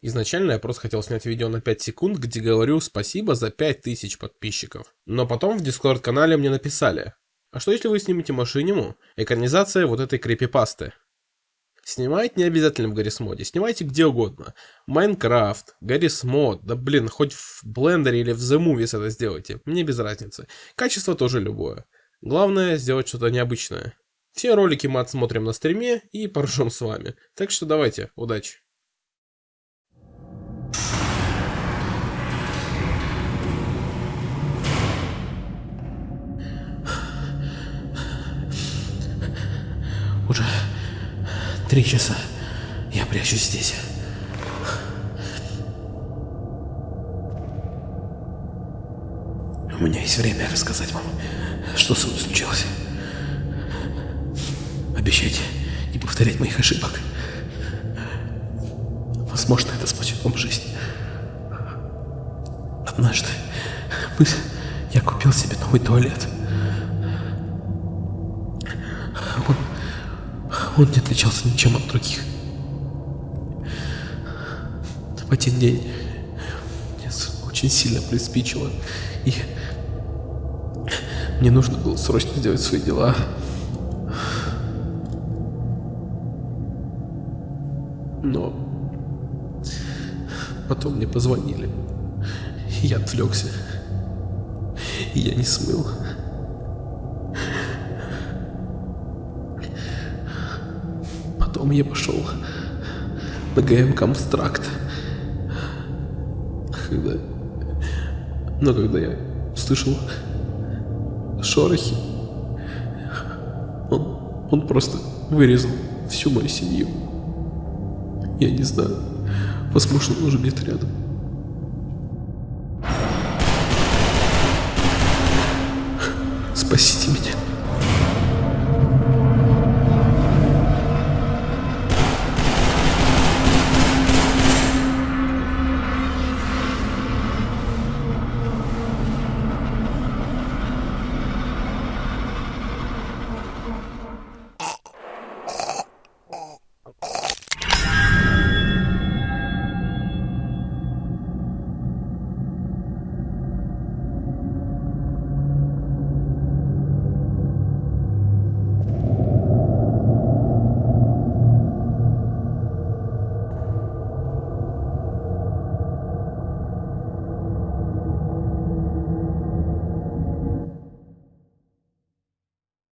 Изначально я просто хотел снять видео на 5 секунд, где говорю спасибо за 5000 подписчиков. Но потом в дискорд канале мне написали, а что если вы снимете машиниму? Экранизация вот этой крипипасты. Снимать не обязательно в Гаррисмоде, снимайте где угодно. Майнкрафт, Гаррисмод, да блин, хоть в блендере или в The Movies это сделайте, мне без разницы. Качество тоже любое. Главное сделать что-то необычное. Все ролики мы отсмотрим на стриме и поржем с вами. Так что давайте, удачи. Уже три часа я прячусь здесь. У меня есть время рассказать вам, что со мной случилось. Обещайте не повторять моих ошибок. Возможно, это спасет вам жизнь. Однажды я купил себе новый туалет. Он не отличался ничем от других. В один день мне очень сильно приспичило, и мне нужно было срочно сделать свои дела. Но потом мне позвонили. И я отвлекся. И я не смыл. Потом я пошел на ГМ Комстракт. Когда... Но когда я слышал шорохи, он, он просто вырезал всю мою семью. Я не знаю. Возможно, он уже где-то рядом. Спасите меня.